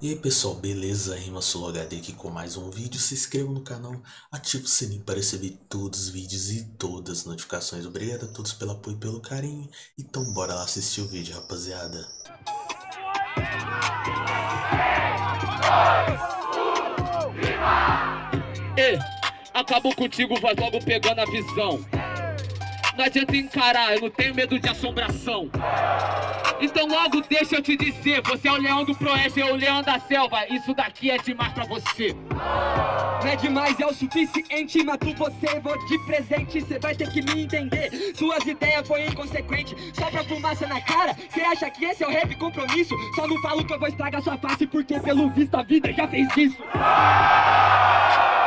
E aí pessoal, beleza? Rima Solo HD aqui com mais um vídeo. Se inscreva no canal, ative o sininho para receber todos os vídeos e todas as notificações. Obrigado a todos pelo apoio e pelo carinho. Então bora lá assistir o vídeo, rapaziada. Ei, acabou contigo, vai logo pegando a visão. Não adianta encarar, eu não tenho medo de assombração. Então logo deixa eu te dizer, você é o leão do proeste, eu o leão da selva. Isso daqui é demais pra você. Não é demais, é o suficiente Mato você, vou de presente. Cê vai ter que me entender. Suas ideias foi inconsequente. Só pra fumaça na cara. Cê acha que esse é o rap compromisso? Só não falo que eu vou estragar sua face Porque pelo visto a vida já fez isso.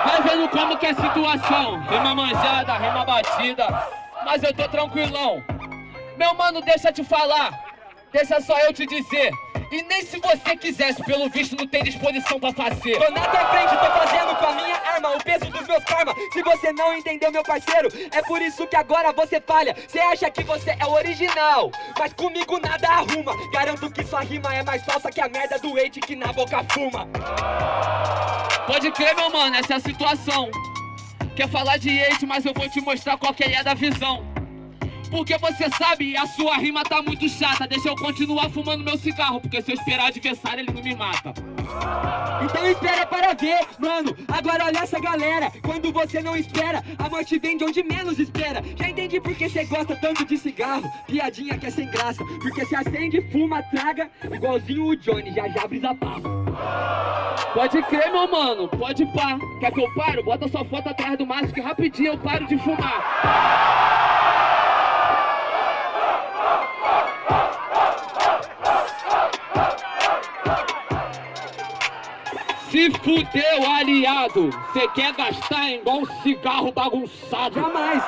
Vai vendo como que é a situação. Rima manjada, rima batida. Mas eu tô tranquilão. Meu mano, deixa eu te falar Deixa só eu te dizer. E nem se você quisesse, pelo visto não tem disposição pra fazer. Tô na tua frente, tô fazendo com a minha arma O peso dos meus karma. Se você não entendeu, meu parceiro É por isso que agora você falha. Você acha que você é o original Mas comigo nada arruma. Garanto que sua rima é mais falsa que a merda do hate que na boca fuma. Pode crer, meu mano, essa é a situação. Quer falar de hate, mas eu vou te mostrar qual que é da visão porque você sabe, a sua rima tá muito chata. Deixa eu continuar fumando meu cigarro Porque se eu esperar adversário, ele não me mata. Então espera para ver, mano. Agora olha essa galera. Quando você não espera, a morte vem de onde menos espera. Já entendi porque você gosta tanto de cigarro. Piadinha que é sem graça. Porque se acende, fuma, traga. Igualzinho o Johnny, já já brisa papo Pode crer, meu mano, pode pá. Quer que eu paro? Bota sua foto atrás do maço Que rapidinho eu paro de fumar Fudeu, aliado! Cê quer gastar igual um cigarro bagunçado? Jamais!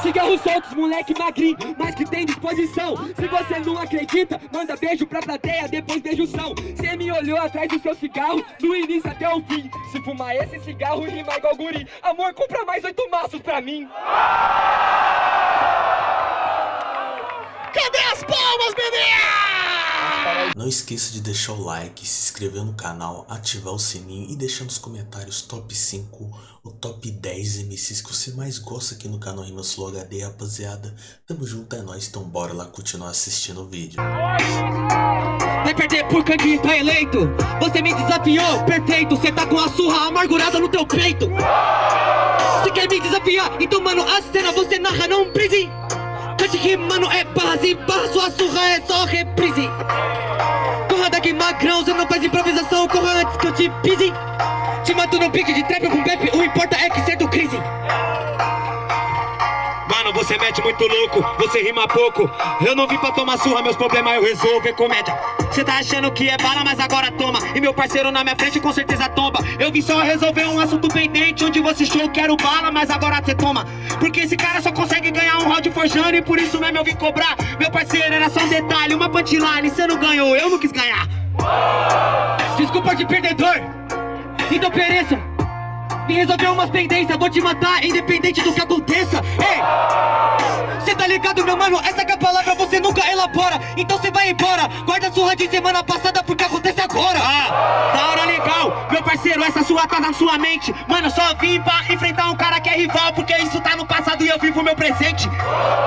Cigarros soltos, moleque magrinho, mas que tem disposição. Se você não acredita, manda beijo pra plateia, depois beijo são. Cê me olhou atrás do seu cigarro, do início até o fim. Se fumar esse cigarro, rima igual guri. Amor, compra mais oito maços pra mim. Cadê as palmas, bebê? Não esqueça de deixar o like, se inscrever no canal, ativar o sininho e deixar nos comentários top 5 ou top 10 MCs que você mais gosta aqui no canal Rimas Flow HD, rapaziada. Tamo junto, é nóis, então bora lá continuar assistindo o vídeo. Vai perder por candidato tá eleito, você me desafiou, perfeito, você tá com a surra amargurada no teu peito. Você quer me desafiar? Então mano, a cena você narra, não prise. Cante rimando é base, barra sua surra é só reprise Corra daqui magrão, você não faz improvisação Corra antes que eu te pise Te mato no pique de trap com bep O importa é que ser do crise Mano, você mete muito louco, você rima pouco. Eu não vim pra tomar surra, meus problemas eu resolvo, é comédia Cê tá achando que é bala, mas agora toma. E meu parceiro na minha frente com certeza tomba. Eu vim só resolver um assunto pendente Onde você achou quero bala, mas agora cê toma. Porque esse cara só consegue ganhar um round forjando E por isso mesmo eu vim cobrar. Meu parceiro era só um detalhe, uma punchline Cê não ganhou, eu não quis ganhar. Desculpa de perdedor. Então pereça resolver umas pendências, vou te matar independente do que aconteça. Ei, cê tá ligado meu mano, essa que é a palavra você nunca elabora. Então cê vai embora, guarda a surra de semana passada porque acontece agora. Ah, da hora legal, meu parceiro, essa sua tá na sua mente. Mano, só vim pra enfrentar um cara que é rival Porque isso tá no passado e eu vivo meu presente.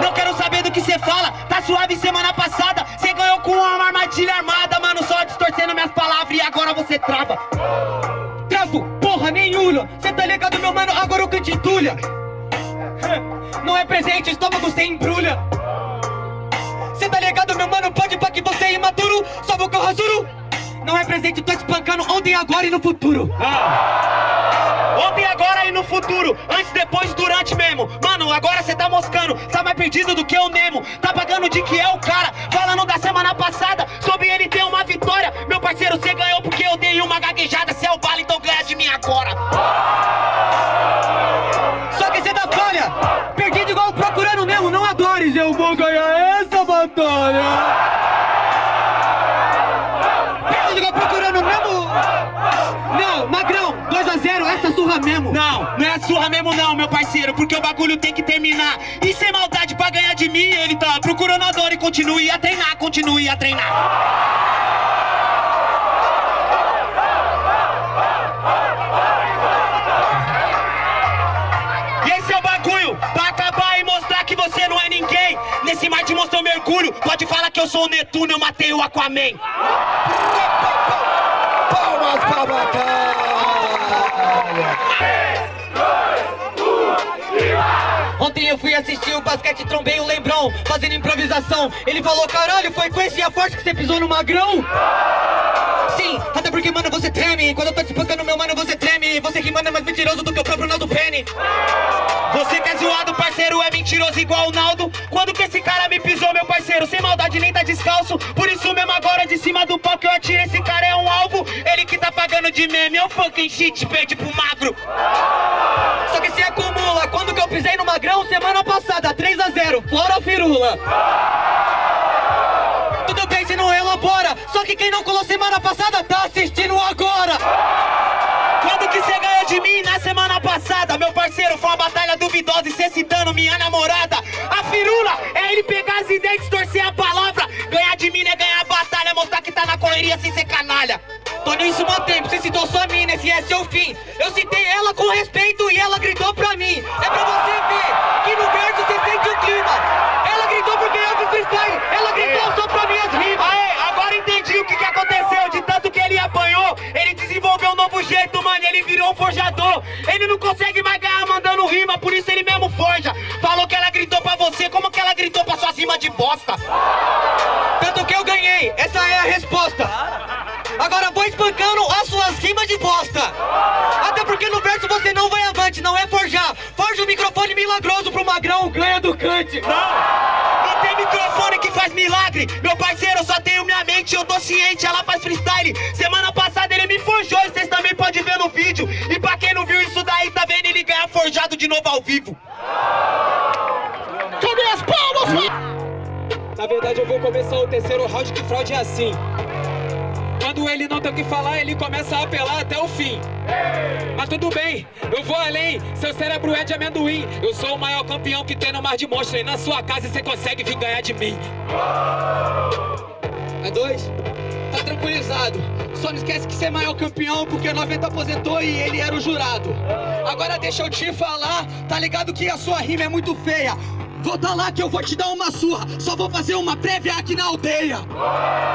Não quero saber do que cê fala, tá suave semana passada. Cê ganhou com uma armadilha armada, mano, só distorcendo minhas palavras e agora você trava porra nenhuma. Cê tá ligado meu mano, agora eu cante entulha? Não é presente, estômago sem embrulha. Cê tá ligado meu mano, pode pra que você é imaturo. Só vou com rasuro. Não é presente, tô espancando ontem, agora e no futuro. Ah. Ontem, agora e no futuro. Antes, depois, durante mesmo. Mano, agora cê tá moscando. Tá mais perdido do que o Nemo Tá pagando de que é o cara. Falando da semana passada Sobre ele ter uma vitória. Meu parceiro, cê ganhou porque eu dei uma gaguejada. Cê é o bala, então ganha de mim agora. Só que cê tá falha. Perdido igual procurando Nemo Não adores, eu vou ganhar essa batalha. Não, Magrão, 2x0, essa surra mesmo. Não, não é surra mesmo não, meu parceiro Porque o bagulho tem que terminar. E sem maldade pra ganhar de mim Ele tá procurando dor e continue a treinar Continue a treinar mergulho. Pode falar que eu sou o Netuno, eu matei o Aquaman. Palmas pra batalha! Ontem eu fui assistir o basquete, trombei o Lembrão, fazendo improvisação. Ele falou, caralho, foi com esse a força que você pisou no magrão? Sim, até porque, mano, você treme. Quando eu tô te espancando, meu mano, você treme. Você que manda é mais mentiroso do que o próprio Naldo Penny. Você que é zoado, parceiro, é mentiroso igual o Naldo. Quando que esse cara me pisou, meu parceiro? Sem maldade nem tá descalço. Por isso mesmo agora, de cima do que eu atiro, esse cara é um alvo. Ele que tá pagando de meme, é um fucking shit, perde pro magro. Só que se acumula. Quando que eu pisei no magrão? Semana passada, 3 a 0 fora a firula. Tudo bem se não elabora. Só que quem não colou semana passada tá assistindo agora. Virou um forjador. Ele não consegue mais ganhar mandando rima, por isso ele mesmo forja. Falou que ela gritou pra você, como que ela gritou pra suas rimas de bosta? Tanto que eu ganhei, essa é a resposta. Agora vou espancando as suas rimas de bosta. Até porque no verso você não vai avante, não é forjar. Forja o microfone milagroso pro magrão, ganha do cante. Não tem microfone que faz milagre. Meu parceiro, eu só tenho minha mente, eu tô ciente, ela faz freestyle. Semana passada vídeo. E pra quem não viu isso daí, tá vendo ele ganhar forjado de novo ao vivo. Cadê as palmas? Na verdade, eu vou começar o terceiro round que fraude é assim. Quando ele não tem o que falar, ele começa a apelar até o fim. Mas tudo bem, eu vou além. Seu cérebro é de amendoim. Eu sou o maior campeão que tem no mar de monstro. E na sua casa você consegue vir ganhar de mim. É dois? Tá tranquilizado. Só não esquece que você é maior campeão porque 90 aposentou e ele era o jurado. Agora deixa eu te falar, tá ligado que a sua rima é muito feia. Volta lá que eu vou te dar uma surra. Só vou fazer uma prévia aqui na aldeia.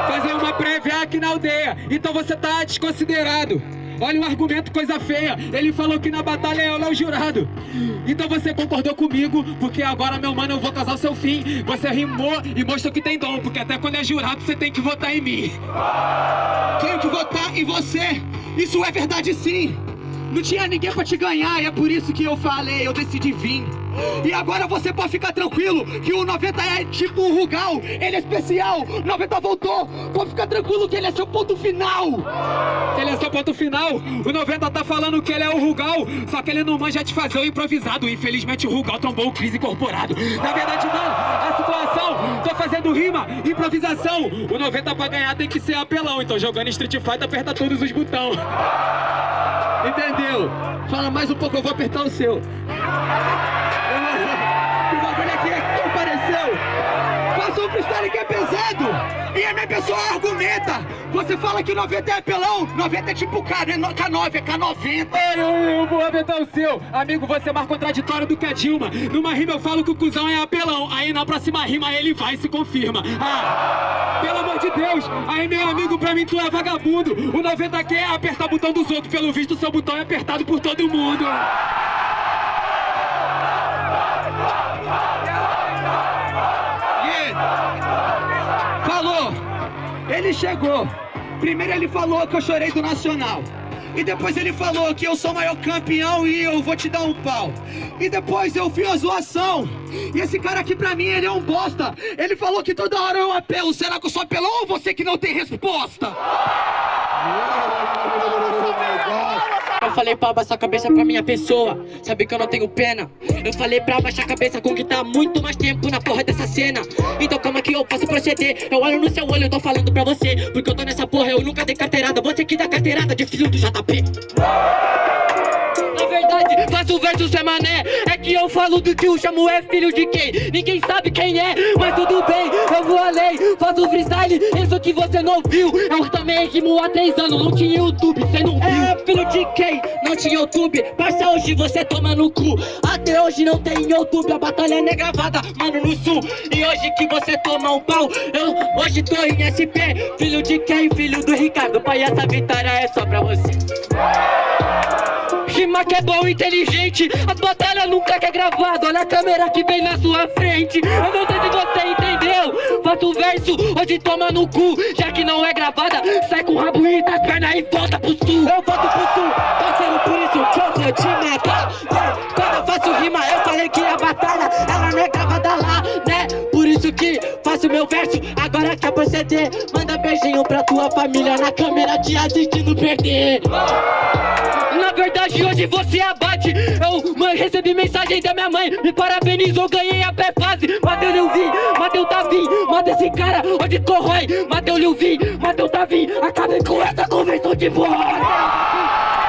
Fazer uma prévia aqui na aldeia. Então você tá desconsiderado. Olha o argumento, coisa feia. Ele falou que na batalha eu é o jurado. Então você concordou comigo, porque agora, meu mano, eu vou casar o seu fim. Você rimou e mostrou que tem dom, porque até quando é jurado você tem que votar em mim. Tenho que votar em você. Isso é verdade sim. Não tinha ninguém pra te ganhar, e é por isso que eu falei, eu decidi vir. E agora você pode ficar tranquilo que o 90 é tipo um Rugal, ele é especial. 90 voltou, pode ficar tranquilo que ele é seu ponto final. Ele é seu ponto final. O 90 tá falando que ele é o Rugal, só que ele não manja de fazer o improvisado. Infelizmente o Rugal tombou o crise incorporado. Na verdade, mano, a situação, tô fazendo rima, improvisação. O 90 pra ganhar tem que ser apelão, então jogando Street Fighter aperta todos os botões. Entendeu? Fala mais um pouco, eu vou apertar o seu. Faça um freestyle que é pesado. E a minha pessoa argumenta. Você fala que 90 é apelão. 90 é tipo K, né? K9, é K90. Eu, vou aumentar o seu. Amigo, você é mais contraditório do que a Dilma. Numa rima eu falo que o cuzão é apelão. Aí na próxima rima ele vai e se confirma. Ah, pelo amor de Deus. Aí meu amigo, pra mim tu é vagabundo. O 90 quer apertar o botão dos outros. Pelo visto, seu botão é apertado por todo mundo. Ele chegou. Primeiro ele falou que eu chorei do Nacional. E depois ele falou que eu sou o maior campeão e eu vou te dar um pau. E depois eu vi a zoação. E esse cara aqui pra mim, ele é um bosta. Ele falou que toda hora eu apelo. Será que eu sou apelão ou você que não tem resposta? Falei pra abaixar a cabeça pra minha pessoa. Sabe que eu não tenho pena? Eu falei pra abaixar a cabeça com que tá muito mais tempo na porra dessa cena. Então calma que eu posso proceder Eu olho no seu olho, eu tô falando pra você. Porque eu tô nessa porra, eu nunca dei carteirada. Você que dá carteirada de filho do JP verdade, faço verso sem mané. É que eu falo do que o chamo é filho de quem? Ninguém sabe quem é, mas tudo bem Eu vou além, faço freestyle Isso que você não viu. Eu também rimo há três anos Não tinha YouTube, cê não viu. É filho de quem? Não tinha YouTube. Parça, hoje você toma no cu. Até hoje não tem YouTube A batalha não é gravada, mano, no sul. E hoje que você toma um pau Eu hoje tô em SP Filho de quem? Filho do Ricardo. Pai, essa vitória é só pra você Rima que é bom, inteligente. As batalhas nunca que é gravado. Olha a câmera que vem na sua frente. Eu não sei se você entendeu. Faço verso, hoje toma no cu. Já que não é gravada Sai com o rabo e das pernas e volta pro sul. Eu volto pro sul, parceiro, por isso que eu vou te matar. Quando eu faço rima, eu falei que a batalha Faço meu verso Agora quer proceder Manda beijinho pra tua família Na câmera te assistindo perder. Na verdade hoje você abate. Eu mãe, recebi mensagem da minha mãe Me parabenizou, ganhei a pé fase. Mateu Lilvin, Mateu Davi Mata esse cara, hoje corrói. Mateu Lilvin, Mateu Davi Acabei com essa convenção de bosta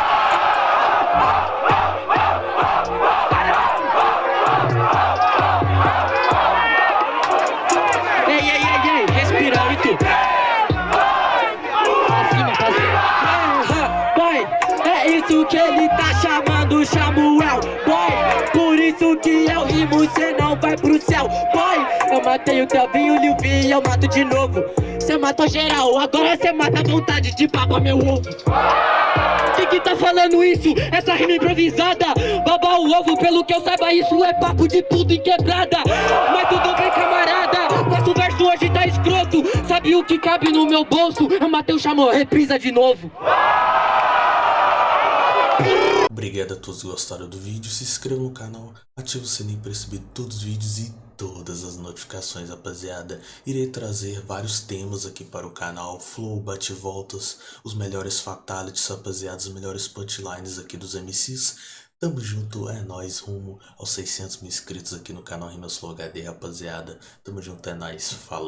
matei o Telvinho, o e eu mato de novo. Cê matou geral, agora cê mata a vontade de baba meu ovo. Quem que tá falando isso? Essa rima improvisada. Baba o ovo, pelo que eu saiba isso é papo de puto em quebrada. Mas tudo bem camarada Nosso verso hoje tá escroto. Sabe o que cabe no meu bolso? Eu matei o chamou, reprisa de novo Obrigado a todos que gostaram do vídeo, se inscreva no canal, ative o sininho para receber todos os vídeos e todas as notificações, rapaziada. Irei trazer vários temas aqui para o canal, flow, bate-voltas, os melhores fatalities, rapaziada, os melhores punchlines aqui dos MCs. Tamo junto, é nóis, rumo aos 600 mil inscritos aqui no canal Rimas Flow HD, rapaziada. Tamo junto, é nóis, falou.